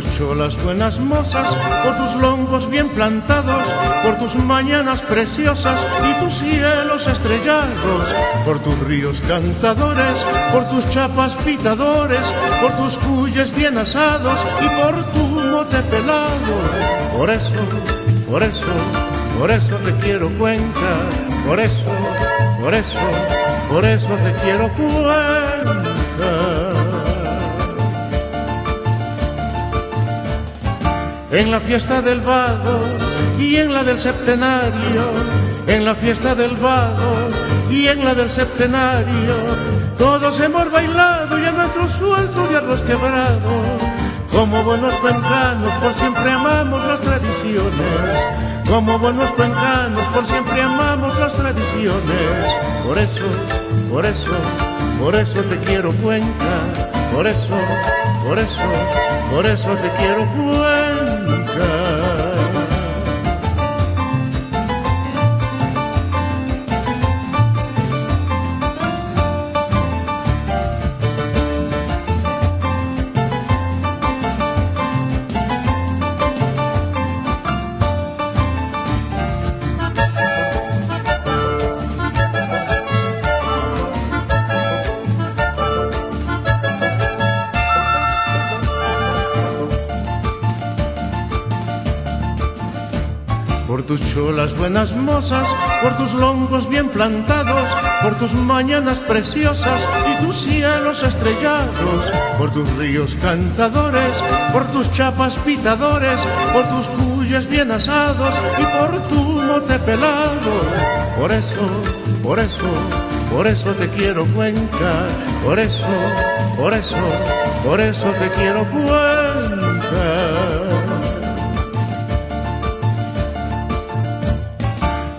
cholas buenas mozas, por tus longos bien plantados, por tus mañanas preciosas y tus cielos estrellados, por tus ríos cantadores, por tus chapas pitadores, por tus cuyes bien asados y por tu mote pelado. Por eso, por eso, por eso te quiero Cuenca, por eso, por eso, por eso te quiero Cuenca. En la fiesta del vado y en la del septenario, en la fiesta del vado y en la del septenario, todos hemos bailado y a nuestro suelto de arroz quebrado. Como buenos cuencanos por siempre amamos las tradiciones, como buenos cuencanos por siempre amamos las tradiciones. Por eso, por eso, por eso te quiero Cuenca, por eso, por eso, por eso te quiero Cuenca. Por tus cholas buenas mozas, por tus longos bien plantados, por tus mañanas preciosas y tus cielos estrellados, por tus ríos cantadores, por tus chapas pitadores, por tus cuyes bien asados y por tu mote pelado. Por eso, por eso, por eso te quiero Cuenca, por eso, por eso, por eso te quiero Cuenca.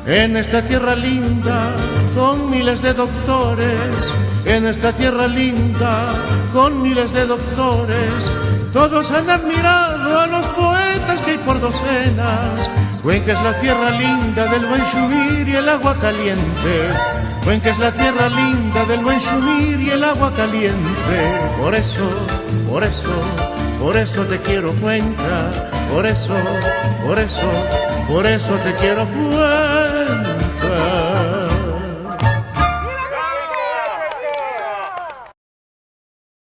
En esta tierra linda, con miles de doctores, en esta tierra linda, con miles de doctores, todos han admirado a los poetas que hay por docenas. Cuenca es la tierra linda del buen shumir y el agua caliente. Cuenca es la tierra linda del buen shumir y el agua caliente. Por eso, por eso, por eso te quiero Cuenca. Por eso, por eso, por eso te quiero cuenta.